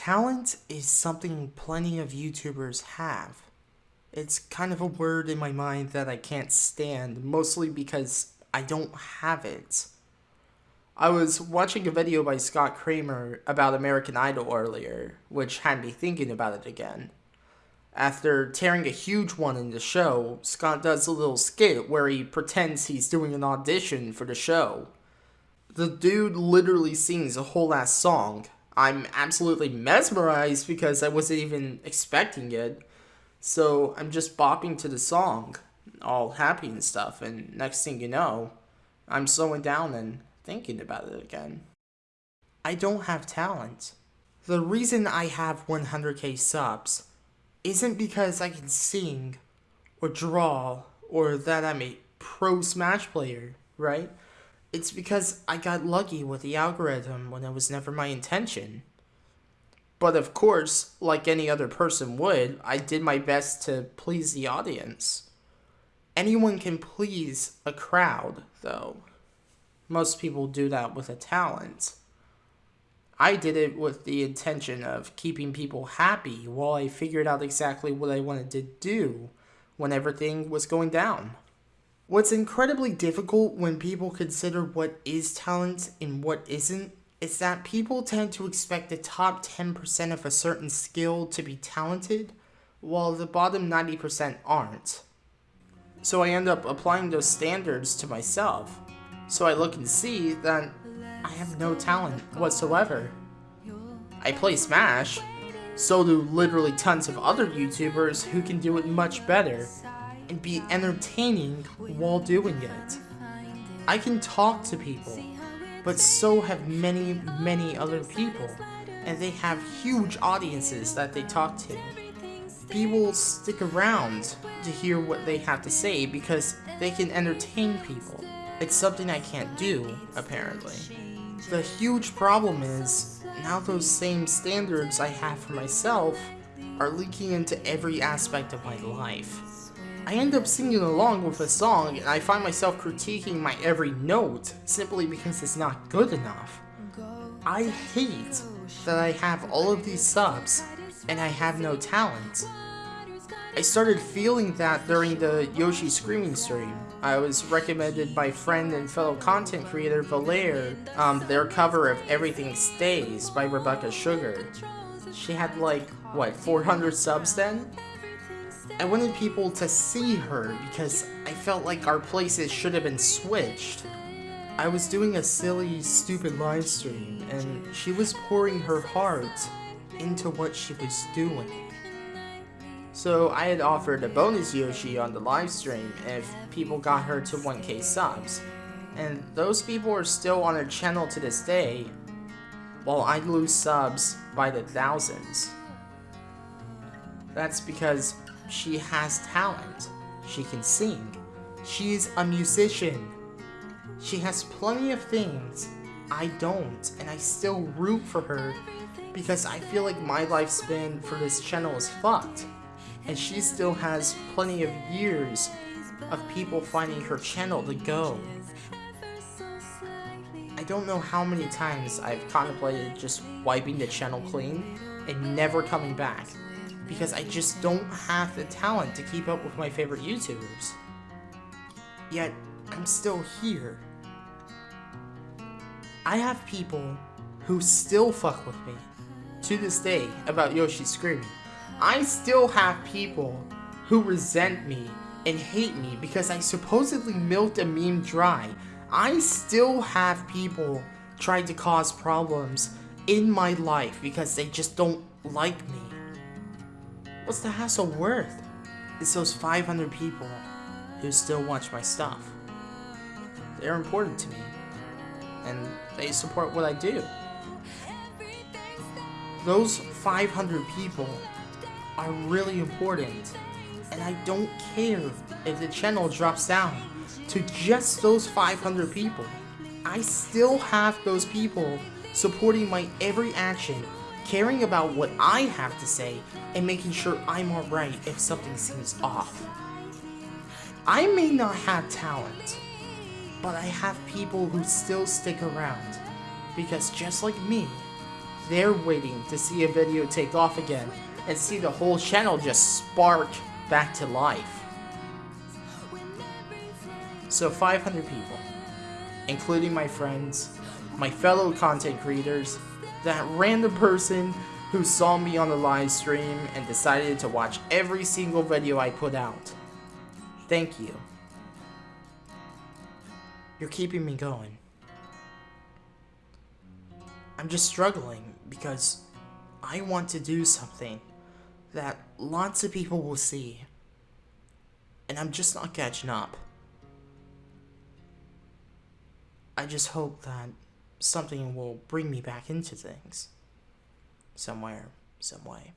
Talent is something plenty of YouTubers have. It's kind of a word in my mind that I can't stand, mostly because I don't have it. I was watching a video by Scott Kramer about American Idol earlier, which had me thinking about it again. After tearing a huge one in the show, Scott does a little skit where he pretends he's doing an audition for the show. The dude literally sings a whole ass song, I'm absolutely mesmerized because I wasn't even expecting it. So I'm just bopping to the song, all happy and stuff, and next thing you know, I'm slowing down and thinking about it again. I don't have talent. The reason I have 100k subs isn't because I can sing, or draw, or that I'm a pro Smash player, right? It's because I got lucky with the algorithm when it was never my intention. But of course, like any other person would, I did my best to please the audience. Anyone can please a crowd, though. Most people do that with a talent. I did it with the intention of keeping people happy while I figured out exactly what I wanted to do when everything was going down. What's incredibly difficult when people consider what is talent and what isn't is that people tend to expect the top 10% of a certain skill to be talented, while the bottom 90% aren't. So I end up applying those standards to myself. So I look and see that I have no talent whatsoever. I play Smash, so do literally tons of other YouTubers who can do it much better, and be entertaining while doing it. I can talk to people, but so have many, many other people, and they have huge audiences that they talk to. People stick around to hear what they have to say because they can entertain people. It's something I can't do, apparently. The huge problem is, now those same standards I have for myself are leaking into every aspect of my life. I end up singing along with a song and I find myself critiquing my every note simply because it's not good enough. I hate that I have all of these subs and I have no talent. I started feeling that during the Yoshi Screaming stream. I was recommended by friend and fellow content creator Valaire, um, their cover of Everything Stays by Rebecca Sugar. She had like, what, 400 subs then? I wanted people to see her because I felt like our places should have been switched. I was doing a silly, stupid live stream, and she was pouring her heart into what she was doing. So I had offered a bonus Yoshi on the live stream if people got her to 1k subs. And those people are still on her channel to this day, while I lose subs by the thousands. That's because she has talent. She can sing. She's a musician. She has plenty of things I don't, and I still root for her because I feel like my lifespan for this channel is fucked. And she still has plenty of years of people finding her channel to go. I don't know how many times I've contemplated just wiping the channel clean and never coming back because I just don't have the talent to keep up with my favorite YouTubers. Yet, I'm still here. I have people who still fuck with me to this day about Yoshi screaming. I still have people who resent me and hate me because I supposedly milked a meme dry. I still have people trying to cause problems in my life because they just don't like me. What's the hassle worth? It's those 500 people who still watch my stuff. They're important to me, and they support what I do. Those 500 people are really important, and I don't care if the channel drops down to just those 500 people. I still have those people supporting my every action caring about what I have to say, and making sure I'm alright if something seems off. I may not have talent, but I have people who still stick around, because just like me, They're waiting to see a video take off again and see the whole channel just spark back to life. So 500 people, including my friends, my fellow content creators, that random person who saw me on the live stream and decided to watch every single video I put out. Thank you. You're keeping me going. I'm just struggling because I want to do something that lots of people will see. And I'm just not catching up. I just hope that something will bring me back into things. Somewhere, some way.